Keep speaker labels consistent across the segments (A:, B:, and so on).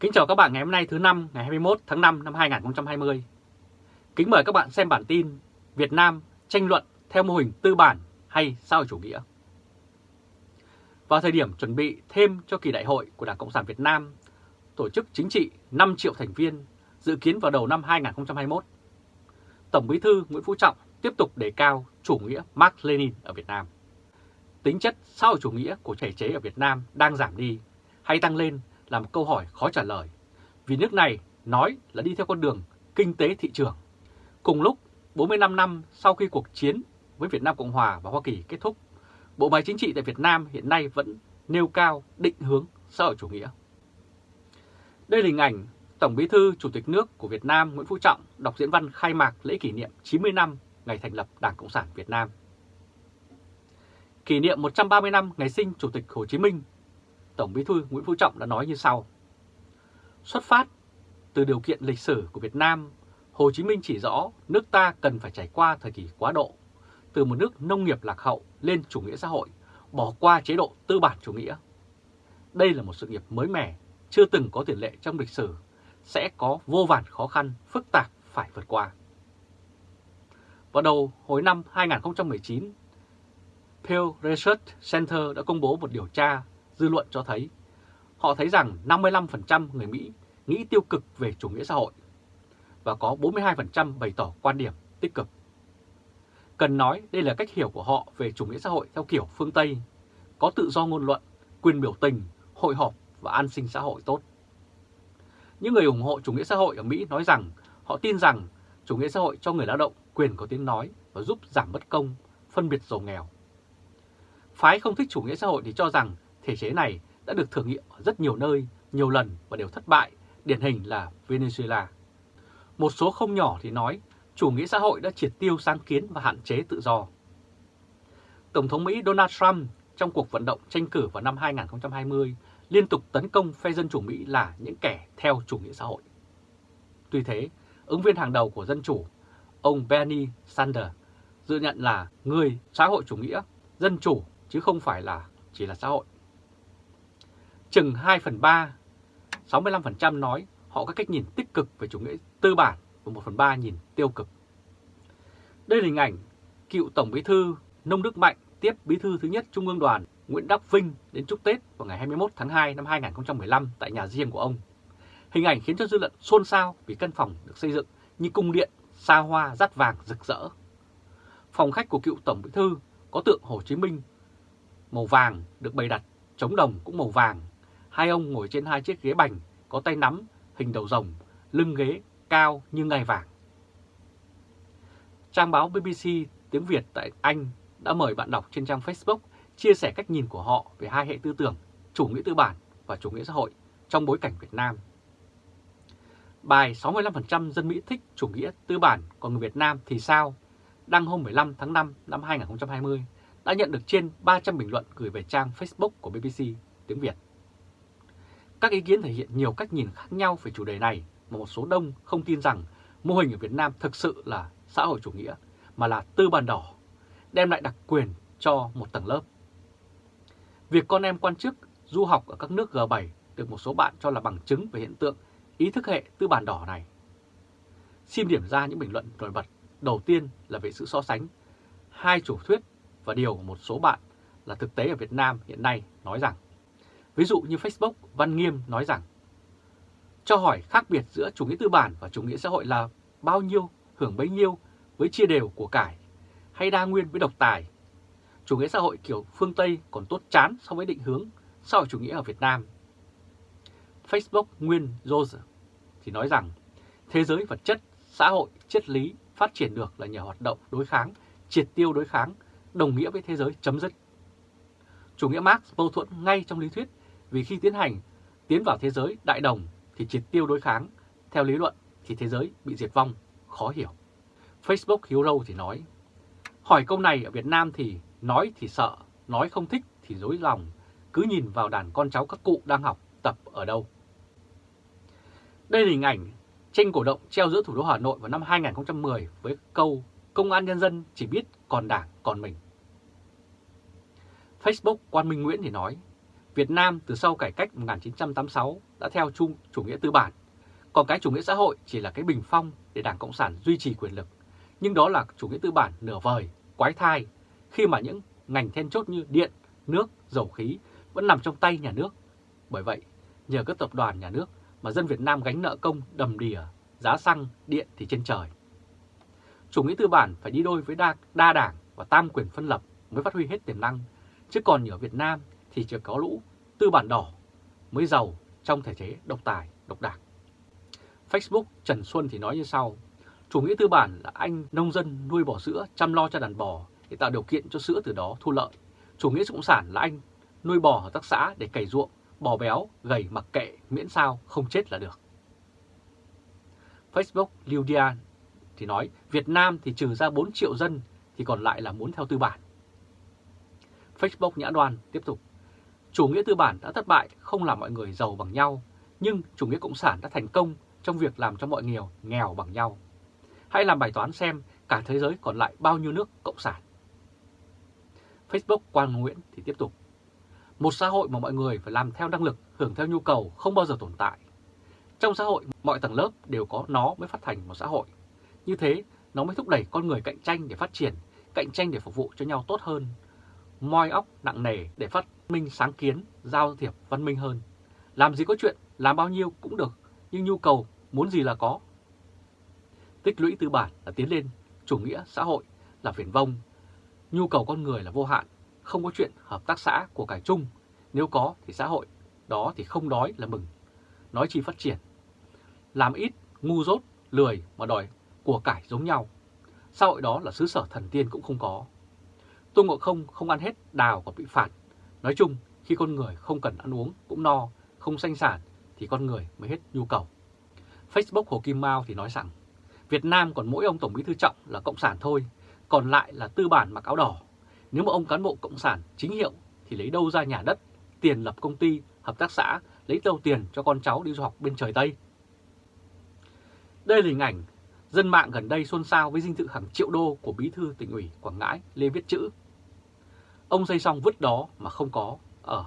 A: Kính chào các bạn ngày hôm nay thứ năm ngày 21 tháng 5 năm 2020. Kính mời các bạn xem bản tin Việt Nam tranh luận theo mô hình tư bản hay xã hội chủ nghĩa. Vào thời điểm chuẩn bị thêm cho kỳ đại hội của Đảng Cộng sản Việt Nam, tổ chức chính trị 5 triệu thành viên dự kiến vào đầu năm 2021, Tổng Bí thư Nguyễn Phú Trọng tiếp tục đề cao chủ nghĩa Mark Lenin ở Việt Nam. Tính chất xã hội chủ nghĩa của thể chế ở Việt Nam đang giảm đi hay tăng lên là một câu hỏi khó trả lời, vì nước này nói là đi theo con đường kinh tế thị trường. Cùng lúc, 45 năm sau khi cuộc chiến với Việt Nam Cộng Hòa và Hoa Kỳ kết thúc, bộ máy chính trị tại Việt Nam hiện nay vẫn nêu cao định hướng xã hội chủ nghĩa. Đây là hình ảnh Tổng Bí thư Chủ tịch nước của Việt Nam Nguyễn Phú Trọng đọc diễn văn khai mạc lễ kỷ niệm 90 năm ngày thành lập Đảng Cộng sản Việt Nam. Kỷ niệm 130 năm ngày sinh Chủ tịch Hồ Chí Minh, Tổng Bí thư Nguyễn Phú Trọng đã nói như sau. Xuất phát từ điều kiện lịch sử của Việt Nam, Hồ Chí Minh chỉ rõ nước ta cần phải trải qua thời kỳ quá độ, từ một nước nông nghiệp lạc hậu lên chủ nghĩa xã hội, bỏ qua chế độ tư bản chủ nghĩa. Đây là một sự nghiệp mới mẻ, chưa từng có tiền lệ trong lịch sử, sẽ có vô vàn khó khăn, phức tạp phải vượt qua. Vào đầu hồi năm 2019, Pew Research Center đã công bố một điều tra dư luận cho thấy họ thấy rằng 55% người Mỹ nghĩ tiêu cực về chủ nghĩa xã hội và có 42% bày tỏ quan điểm tích cực. Cần nói đây là cách hiểu của họ về chủ nghĩa xã hội theo kiểu phương Tây, có tự do ngôn luận, quyền biểu tình, hội họp và an sinh xã hội tốt. Những người ủng hộ chủ nghĩa xã hội ở Mỹ nói rằng họ tin rằng chủ nghĩa xã hội cho người lao động quyền có tiếng nói và giúp giảm bất công, phân biệt giàu nghèo. Phái không thích chủ nghĩa xã hội thì cho rằng thể chế này đã được thử nghiệm ở rất nhiều nơi, nhiều lần và đều thất bại, điển hình là Venezuela. Một số không nhỏ thì nói chủ nghĩa xã hội đã triệt tiêu sáng kiến và hạn chế tự do. Tổng thống Mỹ Donald Trump trong cuộc vận động tranh cử vào năm 2020 liên tục tấn công phe Dân Chủ Mỹ là những kẻ theo chủ nghĩa xã hội. Tuy thế, ứng viên hàng đầu của Dân Chủ, ông Bernie Sanders, dự nhận là người xã hội chủ nghĩa, dân chủ chứ không phải là chỉ là xã hội. Chừng 2 phần 3, 65% nói họ có cách nhìn tích cực về chủ nghĩa tư bản và 1 phần 3 nhìn tiêu cực. Đây là hình ảnh cựu Tổng Bí thư Nông Đức Mạnh tiếp Bí thư thứ nhất Trung ương Đoàn Nguyễn Đắc Vinh đến chúc Tết vào ngày 21 tháng 2 năm 2015 tại nhà riêng của ông. Hình ảnh khiến cho dư luận xôn xao vì căn phòng được xây dựng như cung điện xa hoa rát vàng rực rỡ. Phòng khách của cựu Tổng Bí thư có tượng Hồ Chí Minh màu vàng được bày đặt, chống đồng cũng màu vàng. Hai ông ngồi trên hai chiếc ghế bành có tay nắm hình đầu rồng, lưng ghế cao như ngai vàng. Trang báo BBC tiếng Việt tại Anh đã mời bạn đọc trên trang Facebook chia sẻ cách nhìn của họ về hai hệ tư tưởng chủ nghĩa tư bản và chủ nghĩa xã hội trong bối cảnh Việt Nam. Bài 65% dân Mỹ thích chủ nghĩa tư bản, còn người Việt Nam thì sao? Đăng hôm 15 tháng 5 năm 2020 đã nhận được trên 300 bình luận gửi về trang Facebook của BBC tiếng Việt. Các ý kiến thể hiện nhiều cách nhìn khác nhau về chủ đề này mà một số đông không tin rằng mô hình ở Việt Nam thực sự là xã hội chủ nghĩa mà là tư bản đỏ, đem lại đặc quyền cho một tầng lớp. Việc con em quan chức du học ở các nước G7 được một số bạn cho là bằng chứng về hiện tượng ý thức hệ tư bản đỏ này. Xin điểm ra những bình luận nổi bật. Đầu tiên là về sự so sánh hai chủ thuyết và điều của một số bạn là thực tế ở Việt Nam hiện nay nói rằng, ví dụ như Facebook, Văn Nghiêm nói rằng, cho hỏi khác biệt giữa chủ nghĩa tư bản và chủ nghĩa xã hội là bao nhiêu, hưởng bấy nhiêu với chia đều của cải, hay đa nguyên với độc tài. Chủ nghĩa xã hội kiểu phương Tây còn tốt chán so với định hướng xã hội chủ nghĩa ở Việt Nam. Facebook Nguyên Rose thì nói rằng thế giới vật chất, xã hội, triết lý phát triển được là nhờ hoạt động đối kháng, triệt tiêu đối kháng đồng nghĩa với thế giới chấm dứt. Chủ nghĩa Marx mâu thuẫn ngay trong lý thuyết vì khi tiến hành tiến vào thế giới đại đồng thì triệt tiêu đối kháng, theo lý luận thì thế giới bị diệt vong, khó hiểu. Facebook Hero thì nói, hỏi câu này ở Việt Nam thì nói thì sợ, nói không thích thì dối lòng, cứ nhìn vào đàn con cháu các cụ đang học tập ở đâu. Đây là hình ảnh tranh cổ động treo giữa thủ đô Hà Nội vào năm 2010 với câu Công an nhân dân chỉ biết còn đảng còn mình. Facebook Quan Minh Nguyễn thì nói, Việt Nam từ sau cải cách 1986 đã theo chung chủ nghĩa tư bản, còn cái chủ nghĩa xã hội chỉ là cái bình phong để Đảng Cộng sản duy trì quyền lực. Nhưng đó là chủ nghĩa tư bản nửa vời, quái thai, khi mà những ngành then chốt như điện, nước, dầu khí vẫn nằm trong tay nhà nước. Bởi vậy, nhờ các tập đoàn nhà nước mà dân Việt Nam gánh nợ công đầm đìa, giá xăng, điện thì trên trời. Chủ nghĩa tư bản phải đi đôi với đa, đa đảng và tam quyền phân lập mới phát huy hết tiềm năng, chứ còn ở Việt Nam thì chỉ có lũ tư bản đỏ mới giàu trong thể chế độc tài, độc đảng. Facebook Trần Xuân thì nói như sau, chủ nghĩa tư bản là anh nông dân nuôi bò sữa chăm lo cho đàn bò để tạo điều kiện cho sữa từ đó thu lợi. Chủ nghĩa cộng sản là anh nuôi bò ở tác xã để cày ruộng, bò béo, gầy mặc kệ miễn sao không chết là được. Facebook Liu Dian thì nói Việt Nam thì trừ ra 4 triệu dân thì còn lại là muốn theo tư bản. Facebook Nhã Đoan tiếp tục Chủ nghĩa tư bản đã thất bại không làm mọi người giàu bằng nhau, nhưng chủ nghĩa cộng sản đã thành công trong việc làm cho mọi người nghèo bằng nhau. Hãy làm bài toán xem cả thế giới còn lại bao nhiêu nước cộng sản. Facebook Quang Nguyễn thì tiếp tục. Một xã hội mà mọi người phải làm theo năng lực, hưởng theo nhu cầu không bao giờ tồn tại. Trong xã hội, mọi tầng lớp đều có nó mới phát thành một xã hội. Như thế, nó mới thúc đẩy con người cạnh tranh để phát triển, cạnh tranh để phục vụ cho nhau tốt hơn, moi óc nặng nề để phát minh sáng kiến, giao thiệp văn minh hơn. Làm gì có chuyện, làm bao nhiêu cũng được, nhưng nhu cầu muốn gì là có. Tích lũy tư bản là tiến lên, chủ nghĩa xã hội là phiền vông, nhu cầu con người là vô hạn, không có chuyện hợp tác xã của cải chung, nếu có thì xã hội, đó thì không đói là mừng, nói chi phát triển. Làm ít, ngu dốt, lười mà đòi của cải giống nhau, xã hội đó là xứ sở thần tiên cũng không có. Tôn Ngộ Không không ăn hết đào còn bị phạt. Nói chung, khi con người không cần ăn uống cũng no, không sanh sản thì con người mới hết nhu cầu. Facebook Hồ Kim Mao thì nói rằng Việt Nam còn mỗi ông Tổng bí thư Trọng là Cộng sản thôi, còn lại là tư bản mặc áo đỏ. Nếu mà ông cán bộ Cộng sản chính hiệu thì lấy đâu ra nhà đất, tiền lập công ty, hợp tác xã, lấy đâu tiền cho con cháu đi du học bên trời Tây. Đây là hình ảnh dân mạng gần đây xôn xao với dinh thự hàng triệu đô của bí thư tỉnh ủy Quảng Ngãi Lê Viết Chữ Ông xây xong vứt đó mà không có ở.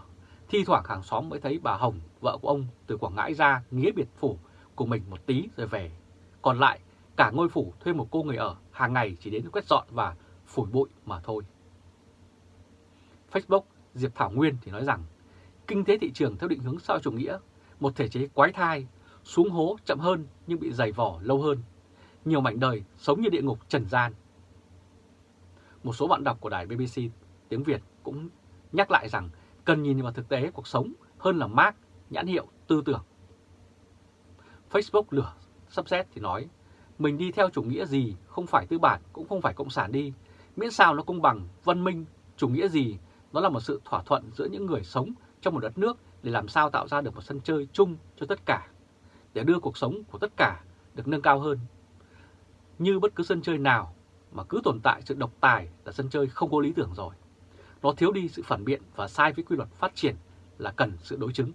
A: Thi thoảng hàng xóm mới thấy bà Hồng, vợ của ông từ Quảng Ngãi ra nghĩa biệt phủ của mình một tí rồi về. Còn lại, cả ngôi phủ thuê một cô người ở hàng ngày chỉ đến quét dọn và phủi bụi mà thôi. Facebook Diệp Thảo Nguyên thì nói rằng kinh tế thị trường theo định hướng sao chủ nghĩa, một thể chế quái thai, xuống hố chậm hơn nhưng bị dày vỏ lâu hơn. Nhiều mảnh đời sống như địa ngục trần gian. Một số bạn đọc của đài BBC tiếng Việt cũng nhắc lại rằng cần nhìn vào thực tế cuộc sống hơn là mác, nhãn hiệu, tư tưởng. Facebook lửa sắp xếp thì nói, mình đi theo chủ nghĩa gì, không phải tư bản, cũng không phải cộng sản đi, miễn sao nó công bằng, văn minh, chủ nghĩa gì, nó là một sự thỏa thuận giữa những người sống trong một đất nước để làm sao tạo ra được một sân chơi chung cho tất cả, để đưa cuộc sống của tất cả được nâng cao hơn. Như bất cứ sân chơi nào mà cứ tồn tại sự độc tài là sân chơi không có lý tưởng rồi. Nó thiếu đi sự phản biện và sai với quy luật phát triển là cần sự đối chứng.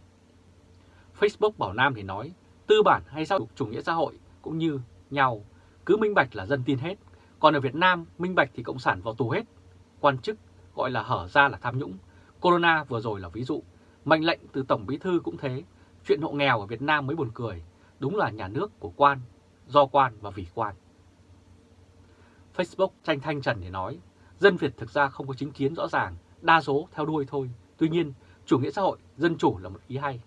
A: Facebook Bảo Nam thì nói, tư bản hay sao chủ nghĩa xã hội cũng như nhau, cứ minh bạch là dân tin hết. Còn ở Việt Nam, minh bạch thì cộng sản vào tù hết. Quan chức gọi là hở ra là tham nhũng. Corona vừa rồi là ví dụ. Mệnh lệnh từ Tổng Bí Thư cũng thế. Chuyện hộ nghèo ở Việt Nam mới buồn cười. Đúng là nhà nước của quan, do quan và vì quan. Facebook tranh thanh trần thì nói, Dân Việt thực ra không có chính kiến rõ ràng, đa số theo đuôi thôi. Tuy nhiên, chủ nghĩa xã hội, dân chủ là một ý hay.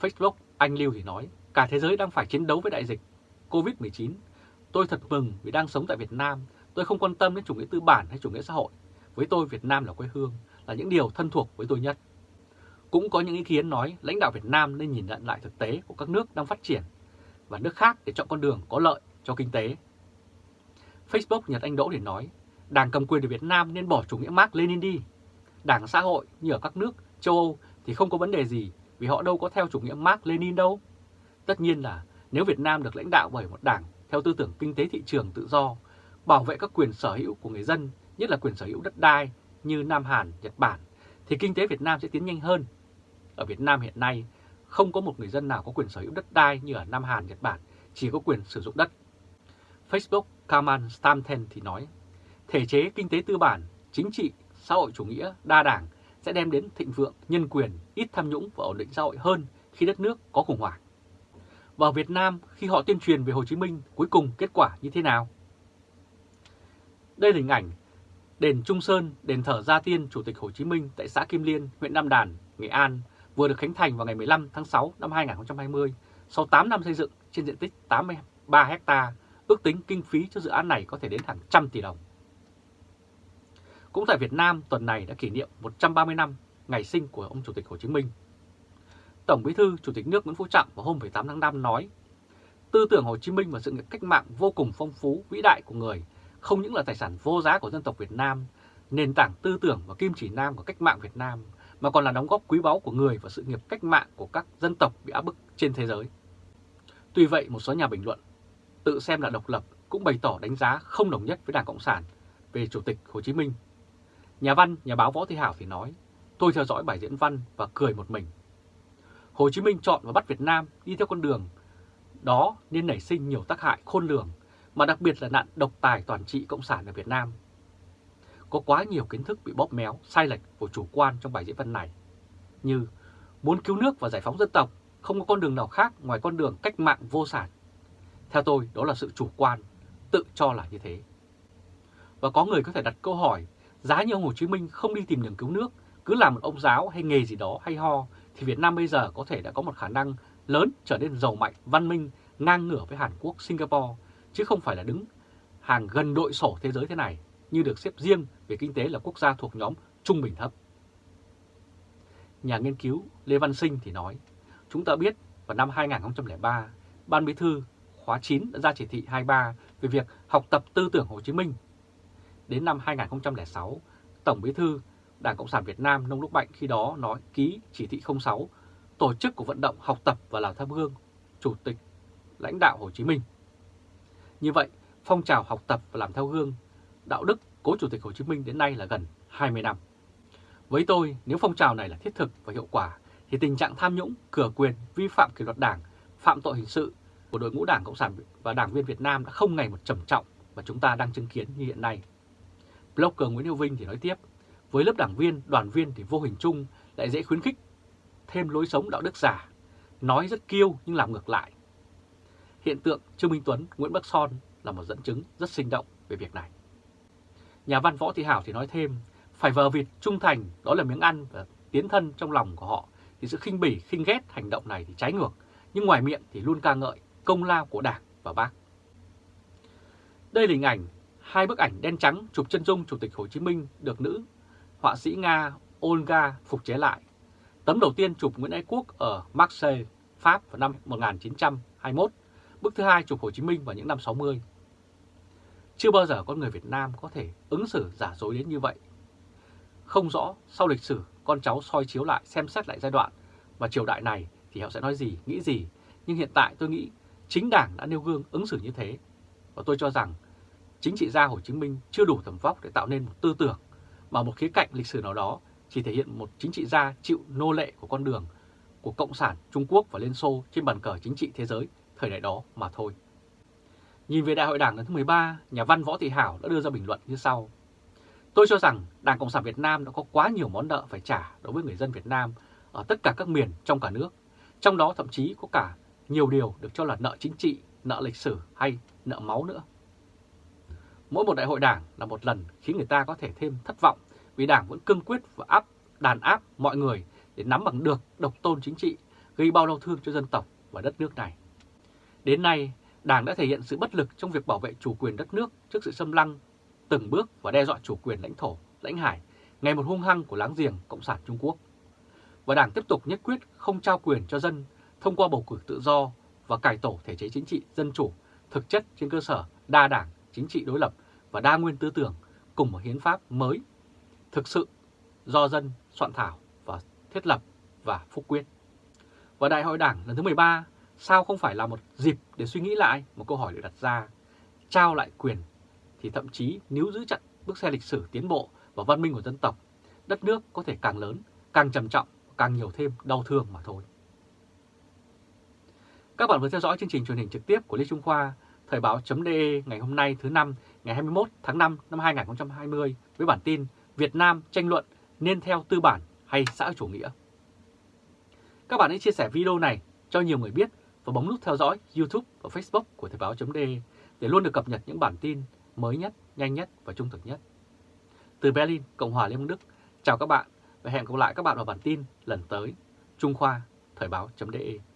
A: Facebook, anh Lưu thì nói, cả thế giới đang phải chiến đấu với đại dịch COVID-19. Tôi thật mừng vì đang sống tại Việt Nam. Tôi không quan tâm đến chủ nghĩa tư bản hay chủ nghĩa xã hội. Với tôi, Việt Nam là quê hương, là những điều thân thuộc với tôi nhất. Cũng có những ý kiến nói lãnh đạo Việt Nam nên nhìn nhận lại thực tế của các nước đang phát triển và nước khác để chọn con đường có lợi cho kinh tế. Facebook Nhật Anh Đỗ thì nói, Đảng cầm quyền ở Việt Nam nên bỏ chủ nghĩa Mark Lenin đi. Đảng xã hội như ở các nước châu Âu thì không có vấn đề gì vì họ đâu có theo chủ nghĩa Mark Lenin đâu. Tất nhiên là nếu Việt Nam được lãnh đạo bởi một đảng theo tư tưởng kinh tế thị trường tự do, bảo vệ các quyền sở hữu của người dân, nhất là quyền sở hữu đất đai như Nam Hàn, Nhật Bản, thì kinh tế Việt Nam sẽ tiến nhanh hơn. Ở Việt Nam hiện nay, không có một người dân nào có quyền sở hữu đất đai như ở Nam Hàn, Nhật Bản, chỉ có quyền sử dụng đất. Facebook Kamal Stamten thì nói, thể chế kinh tế tư bản, chính trị, xã hội chủ nghĩa, đa đảng sẽ đem đến thịnh vượng, nhân quyền, ít tham nhũng và ổn định xã hội hơn khi đất nước có khủng hoảng. Và Việt Nam khi họ tuyên truyền về Hồ Chí Minh cuối cùng kết quả như thế nào? Đây là hình ảnh đền Trung Sơn, đền thờ Gia Tiên Chủ tịch Hồ Chí Minh tại xã Kim Liên, huyện Nam Đàn, Nghệ An vừa được khánh thành vào ngày 15 tháng 6 năm 2020 sau 8 năm xây dựng trên diện tích 83 hecta, ước tính kinh phí cho dự án này có thể đến hàng trăm tỷ đồng. Cũng tại Việt Nam, tuần này đã kỷ niệm 130 năm ngày sinh của ông Chủ tịch Hồ Chí Minh. Tổng Bí thư Chủ tịch nước Nguyễn Phú Trọng vào hôm 18 tháng 5 nói, tư tưởng Hồ Chí Minh và sự nghiệp cách mạng vô cùng phong phú, vĩ đại của người không những là tài sản vô giá của dân tộc Việt Nam, nền tảng tư tưởng và kim chỉ nam của cách mạng Việt Nam, mà còn là đóng góp quý báu của người và sự nghiệp cách mạng của các dân tộc bị áp bức trên thế giới. Tuy vậy, một số nhà bình luận tự xem là độc lập cũng bày tỏ đánh giá không đồng nhất với Đảng Cộng sản về Chủ tịch Hồ Chí Minh. Nhà văn, nhà báo Võ Thị Hảo thì nói, tôi theo dõi bài diễn văn và cười một mình. Hồ Chí Minh chọn và bắt Việt Nam đi theo con đường đó nên nảy sinh nhiều tác hại khôn lường, mà đặc biệt là nạn độc tài toàn trị Cộng sản ở Việt Nam. Có quá nhiều kiến thức bị bóp méo, sai lệch và chủ quan trong bài diễn văn này, như muốn cứu nước và giải phóng dân tộc, không có con đường nào khác ngoài con đường cách mạng vô sản. Theo tôi, đó là sự chủ quan, tự cho là như thế. Và có người có thể đặt câu hỏi, giá như ông Hồ Chí Minh không đi tìm đường cứu nước, cứ làm một ông giáo hay nghề gì đó hay ho, thì Việt Nam bây giờ có thể đã có một khả năng lớn trở nên giàu mạnh, văn minh, ngang ngửa với Hàn Quốc, Singapore, chứ không phải là đứng hàng gần đội sổ thế giới thế này, như được xếp riêng về kinh tế là quốc gia thuộc nhóm trung bình thấp. Nhà nghiên cứu Lê Văn Sinh thì nói, chúng ta biết vào năm 2003, Ban Bí thư khóa 9 đã ra chỉ thị 23 về việc học tập tư tưởng Hồ Chí Minh. Đến năm 2006, Tổng Bí thư Đảng Cộng sản Việt Nam Nông đức Mạnh khi đó nói ký chỉ thị 06 tổ chức của vận động học tập và làm tham gương Chủ tịch lãnh đạo Hồ Chí Minh. Như vậy, phong trào học tập và làm theo gương đạo đức cố Chủ tịch Hồ Chí Minh đến nay là gần 20 năm. Với tôi, nếu phong trào này là thiết thực và hiệu quả, thì tình trạng tham nhũng, cửa quyền, vi phạm kỷ luật đảng, phạm tội hình sự của đội ngũ Đảng Cộng sản và đảng viên Việt Nam đã không ngày một trầm trọng mà chúng ta đang chứng kiến như hiện nay. Blogger Nguyễn Hữu Vinh thì nói tiếp, với lớp đảng viên, đoàn viên thì vô hình chung lại dễ khuyến khích thêm lối sống đạo đức giả, nói rất kiêu nhưng làm ngược lại. Hiện tượng Trương Minh Tuấn, Nguyễn Bắc Son là một dẫn chứng rất sinh động về việc này. Nhà văn Võ Thị Hảo thì nói thêm, phải vờ vịt trung thành đó là miếng ăn và tiến thân trong lòng của họ thì sự khinh bỉ, khinh ghét hành động này thì trái ngược, nhưng ngoài miệng thì luôn ca ngợi công lao của Đảng và Bác. Đây là hình ảnh hai bức ảnh đen trắng chụp chân dung Chủ tịch Hồ Chí Minh được nữ họa sĩ Nga Olga phục chế lại. Tấm đầu tiên chụp Nguyễn Ái Quốc ở Marseille, Pháp vào năm 1921, bức thứ hai chụp Hồ Chí Minh vào những năm 60. Chưa bao giờ con người Việt Nam có thể ứng xử giả dối đến như vậy. Không rõ sau lịch sử con cháu soi chiếu lại xem xét lại giai đoạn và triều đại này thì họ sẽ nói gì, nghĩ gì. Nhưng hiện tại tôi nghĩ chính đảng đã nêu gương ứng xử như thế. Và tôi cho rằng chính trị gia Hồ Chí Minh chưa đủ tầm vóc để tạo nên một tư tưởng mà một khía cạnh lịch sử nào đó chỉ thể hiện một chính trị gia chịu nô lệ của con đường của Cộng sản Trung Quốc và Liên Xô trên bàn cờ chính trị thế giới thời đại đó mà thôi. Nhìn về Đại hội Đảng lần thứ 13, nhà văn Võ Thị Hảo đã đưa ra bình luận như sau. Tôi cho rằng Đảng Cộng sản Việt Nam đã có quá nhiều món nợ phải trả đối với người dân Việt Nam ở tất cả các miền trong cả nước. Trong đó thậm chí có cả nhiều điều được cho là nợ chính trị, nợ lịch sử hay nợ máu nữa. Mỗi một đại hội đảng là một lần khiến người ta có thể thêm thất vọng vì đảng vẫn cương quyết và áp đàn áp mọi người để nắm bằng được độc tôn chính trị, gây bao đau thương cho dân tộc và đất nước này. Đến nay, Đảng đã thể hiện sự bất lực trong việc bảo vệ chủ quyền đất nước trước sự xâm lăng, từng bước và đe dọa chủ quyền lãnh thổ, lãnh hải, ngày một hung hăng của láng giềng Cộng sản Trung Quốc. Và Đảng tiếp tục nhất quyết không trao quyền cho dân thông qua bầu cử tự do và cải tổ thể chế chính trị dân chủ thực chất trên cơ sở đa đảng, chính trị đối lập và đa nguyên tư tưởng cùng một hiến pháp mới thực sự do dân soạn thảo và thiết lập và phúc quyết. Và Đại hội Đảng lần thứ 13 sao không phải là một dịp để suy nghĩ lại một câu hỏi được đặt ra. Trao lại quyền thì thậm chí nếu giữ chặt bước xe lịch sử tiến bộ và văn minh của dân tộc, đất nước có thể càng lớn, càng trầm trọng, càng nhiều thêm đau thương mà thôi. Các bạn vừa theo dõi chương trình truyền hình trực tiếp của Lê Trung Khoa, Thời báo.de ngày hôm nay thứ năm ngày 21 tháng 5 năm 2020 với bản tin Việt Nam tranh luận nên theo tư bản hay xã chủ nghĩa. Các bạn hãy chia sẻ video này cho nhiều người biết và bấm nút theo dõi YouTube và Facebook của Thời báo.de để luôn được cập nhật những bản tin mới nhất, nhanh nhất và trung thực nhất. Từ Berlin, Cộng hòa Liên bang Đức, chào các bạn và hẹn gặp lại các bạn vào bản tin lần tới. Trung Khoa, Thời báo.de